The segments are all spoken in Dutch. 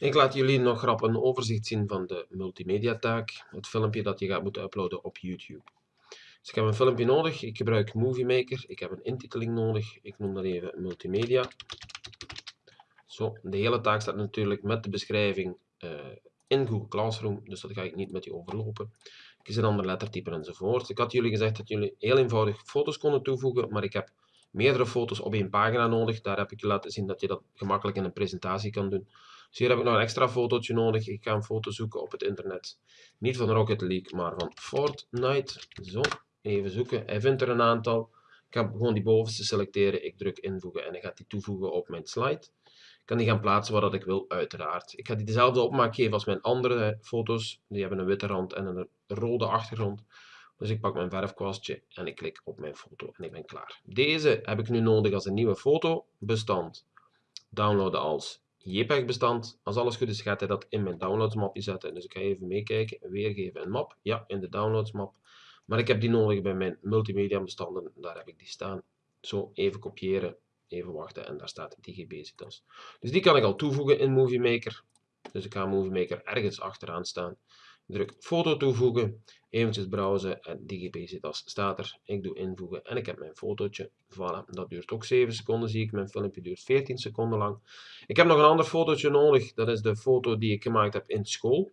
Ik laat jullie nog grap een overzicht zien van de multimedia taak, het filmpje dat je gaat moeten uploaden op YouTube. Dus ik heb een filmpje nodig, ik gebruik Movie Maker, ik heb een intiteling nodig, ik noem dat even multimedia. Zo, de hele taak staat natuurlijk met de beschrijving uh, in Google Classroom, dus dat ga ik niet met je overlopen. Ik kies een ander lettertype enzovoort. Ik had jullie gezegd dat jullie heel eenvoudig foto's konden toevoegen, maar ik heb meerdere foto's op één pagina nodig. Daar heb ik je laten zien dat je dat gemakkelijk in een presentatie kan doen. Dus hier heb ik nog een extra fotootje nodig. Ik ga een foto zoeken op het internet. Niet van Rocket League, maar van Fortnite. Zo, even zoeken. Hij vindt er een aantal. Ik ga gewoon die bovenste selecteren. Ik druk invoegen en hij gaat die toevoegen op mijn slide. Ik kan die gaan plaatsen waar dat ik wil, uiteraard. Ik ga die dezelfde opmaak geven als mijn andere foto's. Die hebben een witte rand en een rode achtergrond. Dus ik pak mijn verfkwastje en ik klik op mijn foto en ik ben klaar. Deze heb ik nu nodig als een nieuwe fotobestand. Downloaden als JPEG bestand. Als alles goed is gaat hij dat in mijn downloads mapje zetten. Dus ik ga even meekijken. Weergeven een map. Ja, in de downloads map. Maar ik heb die nodig bij mijn multimedia bestanden. Daar heb ik die staan. Zo, even kopiëren. Even wachten en daar staat DigiBasitas. Dus die kan ik al toevoegen in Movie Maker. Dus ik ga Movie Maker ergens achteraan staan druk foto toevoegen, eventjes browsen en DigiBasitas staat er. Ik doe invoegen en ik heb mijn fotootje. Voilà, dat duurt ook 7 seconden zie ik. Mijn filmpje duurt 14 seconden lang. Ik heb nog een ander fotootje nodig. Dat is de foto die ik gemaakt heb in school.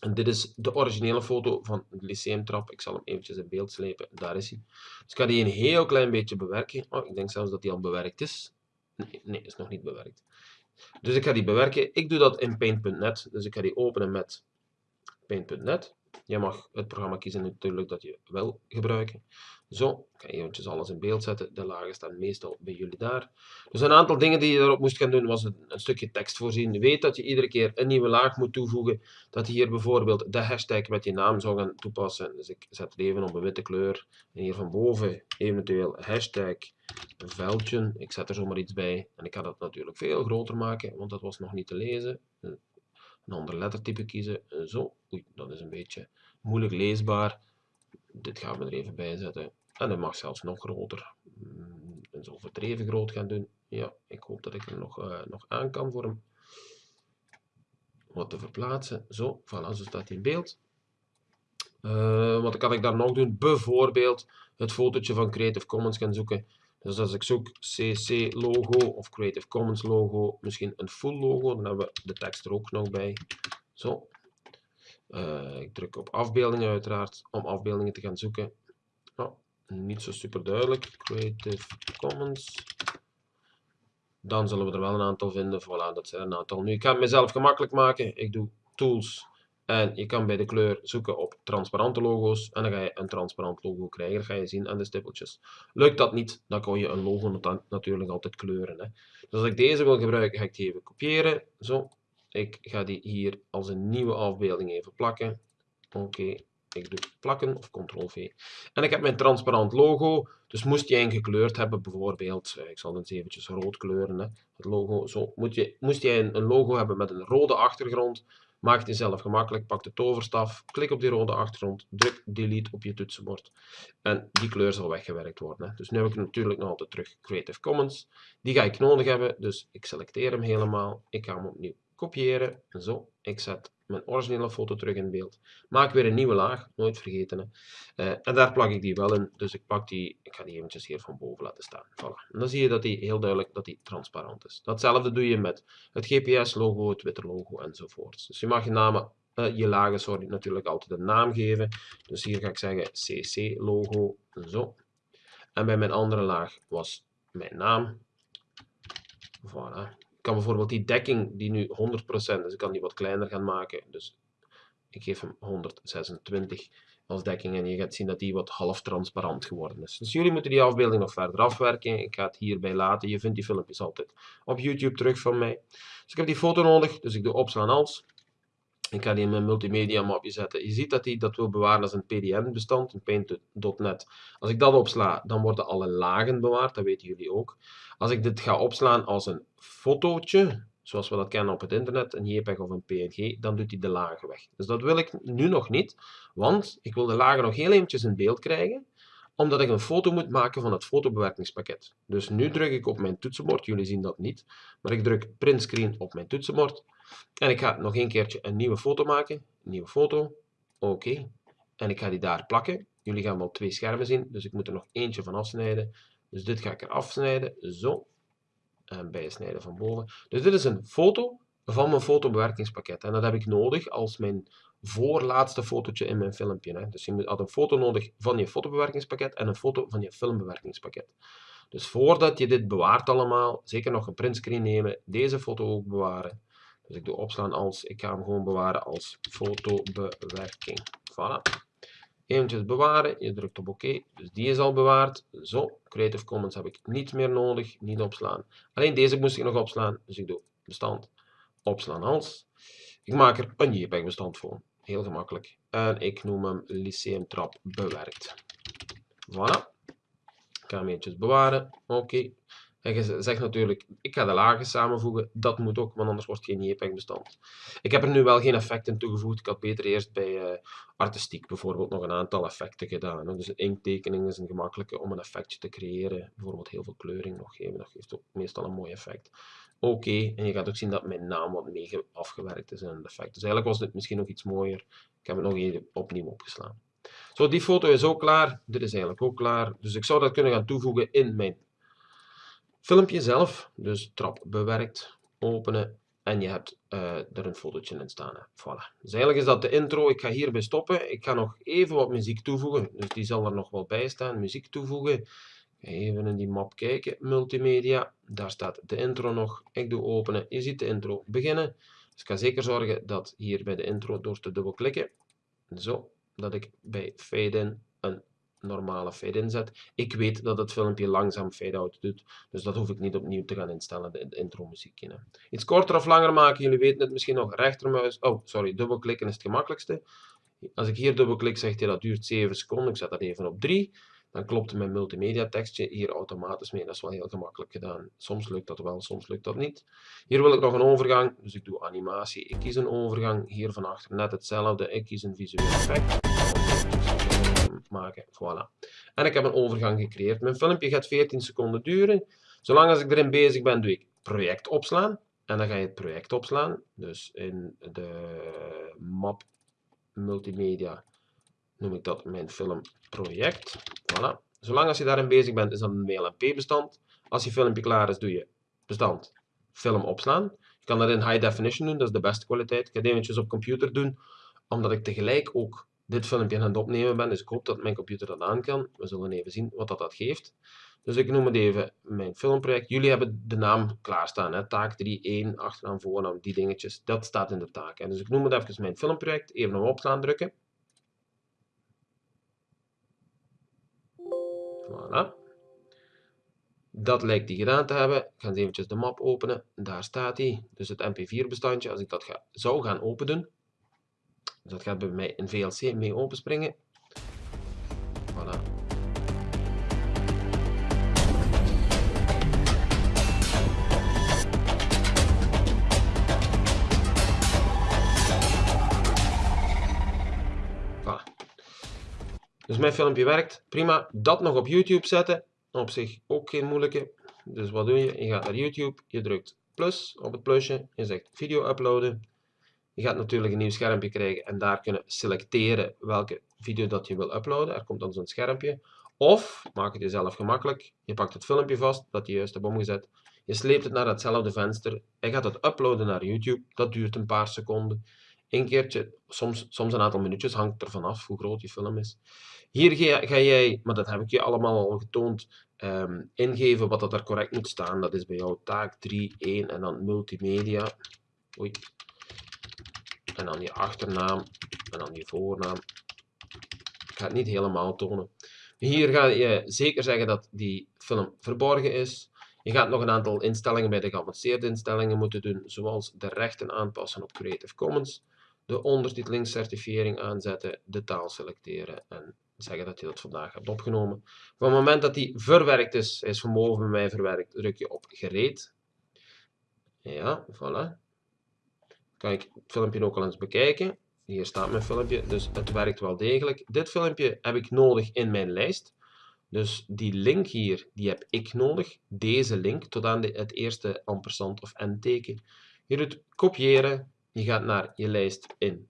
En dit is de originele foto van het lyceumtrap. Ik zal hem eventjes in beeld slepen. Daar is hij. Dus ik ga die een heel klein beetje bewerken. Oh, ik denk zelfs dat die al bewerkt is. Nee, nee, is nog niet bewerkt. Dus ik ga die bewerken. Ik doe dat in Paint.net. Dus ik ga die openen met Paint.net. Je mag het programma kiezen natuurlijk dat je wil gebruiken. Zo, ik ga eventjes alles in beeld zetten. De lagen staan meestal bij jullie daar. Dus een aantal dingen die je erop moest gaan doen, was een, een stukje tekst voorzien. Weet dat je iedere keer een nieuwe laag moet toevoegen. Dat je hier bijvoorbeeld de hashtag met je naam zou gaan toepassen. Dus ik zet het even op een witte kleur. En hier van boven eventueel hashtag veldje. Ik zet er zomaar iets bij. En ik ga dat natuurlijk veel groter maken, want dat was nog niet te lezen een ander lettertype kiezen. Zo, oei, dat is een beetje moeilijk leesbaar. Dit gaan we er even bij zetten. En dat mag zelfs nog groter. Mm, en zo verdreven groot gaan doen. Ja, ik hoop dat ik er nog, uh, nog aan kan voor hem wat te verplaatsen. Zo, voilà, zo staat hij in beeld. Uh, wat kan ik daar nog doen? Bijvoorbeeld het fotootje van Creative Commons gaan zoeken. Dus als ik zoek CC logo of Creative Commons logo, misschien een full logo, dan hebben we de tekst er ook nog bij. Zo. Uh, ik druk op afbeeldingen uiteraard, om afbeeldingen te gaan zoeken. Oh, niet zo super duidelijk. Creative Commons. Dan zullen we er wel een aantal vinden. Voilà, dat zijn een aantal. Nu, ik ga het mezelf gemakkelijk maken. Ik doe Tools, en je kan bij de kleur zoeken op transparante logo's. En dan ga je een transparant logo krijgen. Dat ga je zien aan de stippeltjes. Lukt dat niet, dan kan je een logo natuurlijk altijd kleuren. Hè. Dus als ik deze wil gebruiken, ga ik die even kopiëren. Zo. Ik ga die hier als een nieuwe afbeelding even plakken. Oké. Ik doe plakken of ctrl-v. En ik heb mijn transparant logo. Dus moest jij een gekleurd hebben, bijvoorbeeld, eh, ik zal het eventjes rood kleuren, hè, het logo, zo. Moet je, moest jij een logo hebben met een rode achtergrond, Maak het jezelf gemakkelijk. Pak de toverstaf, klik op die rode achtergrond, druk delete op je toetsenbord. En die kleur zal weggewerkt worden. Dus nu heb ik natuurlijk nog altijd terug Creative Commons. Die ga ik nodig hebben, dus ik selecteer hem helemaal. Ik ga hem opnieuw kopiëren. En zo, ik zet mijn originele foto terug in beeld. Maak weer een nieuwe laag, nooit vergeten. Hè. Uh, en daar plak ik die wel in, dus ik pak die, ik ga die eventjes hier van boven laten staan. Voilà. En dan zie je dat die heel duidelijk dat die transparant is. Datzelfde doe je met het GPS-logo, het Twitter-logo enzovoort. Dus je mag je namen, uh, je lagen, sorry, natuurlijk altijd een naam geven. Dus hier ga ik zeggen CC-logo, zo. En bij mijn andere laag was mijn naam. Voilà kan bijvoorbeeld die dekking die nu 100%, dus ik kan die wat kleiner gaan maken. Dus ik geef hem 126 als dekking en je gaat zien dat die wat half transparant geworden is. Dus jullie moeten die afbeelding nog verder afwerken. Ik ga het hierbij laten. Je vindt die filmpjes altijd op YouTube terug van mij. Dus ik heb die foto nodig, dus ik doe opslaan als. Ik ga die in mijn multimedia mapje zetten. Je ziet dat hij dat wil bewaren als een PDN-bestand, een Paint.net. Als ik dat opsla, dan worden alle lagen bewaard, dat weten jullie ook. Als ik dit ga opslaan als een fotootje, zoals we dat kennen op het internet, een JPEG of een PNG, dan doet hij de lagen weg. Dus dat wil ik nu nog niet, want ik wil de lagen nog heel eventjes in beeld krijgen, omdat ik een foto moet maken van het fotobewerkingspakket. Dus nu druk ik op mijn toetsenbord, jullie zien dat niet, maar ik druk print screen op mijn toetsenbord En ik ga nog een keertje een nieuwe foto maken. Nieuwe foto. Oké. En ik ga die daar plakken. Jullie gaan wel twee schermen zien, dus ik moet er nog eentje van afsnijden. Dus dit ga ik er afsnijden. Zo. En bijsnijden van boven. Dus dit is een foto van mijn fotobewerkingspakket. En dat heb ik nodig als mijn voorlaatste fotootje in mijn filmpje. Hè. Dus je had een foto nodig van je fotobewerkingspakket en een foto van je filmbewerkingspakket. Dus voordat je dit bewaart allemaal, zeker nog een printscreen nemen, deze foto ook bewaren. Dus ik doe opslaan als, ik ga hem gewoon bewaren als fotobewerking. Voilà. Eventjes bewaren, je drukt op oké, dus die is al bewaard. Zo, Creative Commons heb ik niet meer nodig, niet opslaan. Alleen deze moest ik nog opslaan, dus ik doe bestand, opslaan als. Ik maak er een JPEG bestand voor, heel gemakkelijk. En ik noem hem Lyceum Trap bewerkt. Voilà. Ik ga hem eventjes bewaren, oké. En je zegt natuurlijk, ik ga de lagen samenvoegen. Dat moet ook, want anders wordt het geen JPEG-bestand. Ik heb er nu wel geen effecten toegevoegd. Ik had beter eerst bij uh, artistiek bijvoorbeeld nog een aantal effecten gedaan. Dus een inktekening is een gemakkelijke om een effectje te creëren. Bijvoorbeeld heel veel kleuring nog geven. Dat geeft ook meestal een mooi effect. Oké, en je gaat ook zien dat mijn naam wat mee afgewerkt is in een effect. Dus eigenlijk was dit misschien nog iets mooier. Ik heb het nog even opnieuw opgeslaan. Zo, die foto is ook klaar. Dit is eigenlijk ook klaar. Dus ik zou dat kunnen gaan toevoegen in mijn filmpje zelf, dus trap bewerkt, openen en je hebt uh, er een fotootje in staan. Voilà. Dus eigenlijk is dat de intro. Ik ga hierbij stoppen. Ik ga nog even wat muziek toevoegen. Dus die zal er nog wel bij staan. Muziek toevoegen. Even in die map kijken. Multimedia. Daar staat de intro nog. Ik doe openen. Je ziet de intro beginnen. Dus ik ga zeker zorgen dat hier bij de intro door te dubbelklikken. Zo. Dat ik bij fade in een normale fade-in zet. Ik weet dat het filmpje langzaam fade-out doet, dus dat hoef ik niet opnieuw te gaan instellen, de intro muziekje. Iets korter of langer maken, jullie weten het misschien nog, rechtermuis, oh sorry, dubbelklikken is het gemakkelijkste. Als ik hier dubbelklik, zegt hij dat duurt 7 seconden, ik zet dat even op 3. Dan klopt mijn multimedia tekstje hier automatisch mee. Dat is wel heel gemakkelijk gedaan. Soms lukt dat wel, soms lukt dat niet. Hier wil ik nog een overgang, dus ik doe animatie. Ik kies een overgang, hier van achter net hetzelfde. Ik kies een visueel effect maken. Voilà. En ik heb een overgang gecreëerd. Mijn filmpje gaat 14 seconden duren. Zolang als ik erin bezig ben, doe ik project opslaan. En dan ga je het project opslaan. Dus in de map multimedia noem ik dat mijn filmproject. Voilà. Zolang als je daarin bezig bent, is dat een WLMP-bestand. Als je filmpje klaar is, doe je bestand film opslaan. Je kan dat in high definition doen, dat is de beste kwaliteit. Ik ga het eventjes op computer doen, omdat ik tegelijk ook dit filmpje aan het opnemen ben. Dus ik hoop dat mijn computer dat aan kan. We zullen even zien wat dat, dat geeft. Dus ik noem het even mijn filmproject. Jullie hebben de naam klaarstaan. Hè? Taak 3, 1, achternaam, voornaam, die dingetjes. Dat staat in de taak. Hè? Dus ik noem het even mijn filmproject. Even op opslaan drukken. Voilà. Dat lijkt die gedaan te hebben. Ik ga eens eventjes de map openen. Daar staat hij. Dus het mp4 bestandje. Als ik dat ga, zou gaan openen, dus dat gaat bij mij in VLC mee openspringen. Voilà. Voilà. Dus mijn filmpje werkt. Prima. Dat nog op YouTube zetten. Op zich ook geen moeilijke. Dus wat doe je? Je gaat naar YouTube. Je drukt plus op het plusje. Je zegt video uploaden. Je gaat natuurlijk een nieuw schermpje krijgen en daar kunnen selecteren welke video dat je wil uploaden. Er komt dan zo'n schermpje. Of, maak het jezelf gemakkelijk, je pakt het filmpje vast dat je juist hebt omgezet. Je sleept het naar datzelfde venster. Je gaat het uploaden naar YouTube. Dat duurt een paar seconden. Een keertje, soms, soms een aantal minuutjes, hangt er vanaf hoe groot je film is. Hier ga, ga jij, maar dat heb ik je allemaal al getoond, um, ingeven wat dat er correct moet staan. Dat is bij jou taak 3, 1 en dan multimedia. Oei, en dan je achternaam en dan je voornaam. Ik ga het niet helemaal tonen. Hier ga je zeker zeggen dat die film verborgen is. Je gaat nog een aantal instellingen bij de geavanceerde instellingen moeten doen, zoals de rechten aanpassen op Creative Commons, de ondertitelingscertifiering aanzetten, de taal selecteren en zeggen dat je dat vandaag hebt opgenomen. Van het moment dat die verwerkt is, hij is van boven bij mij verwerkt, druk je op gereed. Ja, voilà kan ik het filmpje ook al eens bekijken. Hier staat mijn filmpje, dus het werkt wel degelijk. Dit filmpje heb ik nodig in mijn lijst. Dus die link hier, die heb ik nodig. Deze link, tot aan de, het eerste ampersand of n-teken. Je doet kopiëren, je gaat naar je lijst in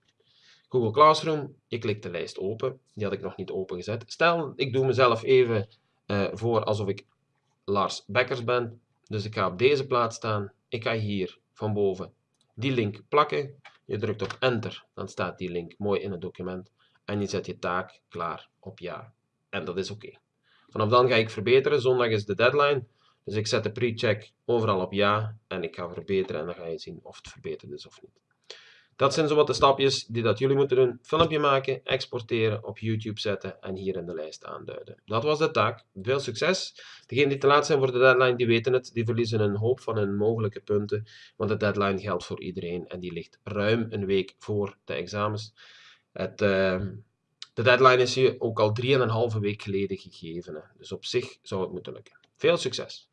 Google Classroom, je klikt de lijst open, die had ik nog niet opengezet. Stel, ik doe mezelf even uh, voor alsof ik Lars Bekkers ben, dus ik ga op deze plaats staan, ik ga hier van boven die link plakken, je drukt op enter, dan staat die link mooi in het document en je zet je taak klaar op ja. En dat is oké. Vanaf dan ga ik verbeteren, zondag is de deadline, dus ik zet de pre-check overal op ja en ik ga verbeteren en dan ga je zien of het verbeterd is of niet. Dat zijn zo wat de stapjes die dat jullie moeten doen. Filmpje maken, exporteren, op YouTube zetten en hier in de lijst aanduiden. Dat was de taak. Veel succes. Degenen die te laat zijn voor de deadline, die weten het. Die verliezen een hoop van hun mogelijke punten. Want de deadline geldt voor iedereen en die ligt ruim een week voor de examens. Het, uh, de deadline is je ook al 3,5 week geleden gegeven. Hè. Dus op zich zou het moeten lukken. Veel succes!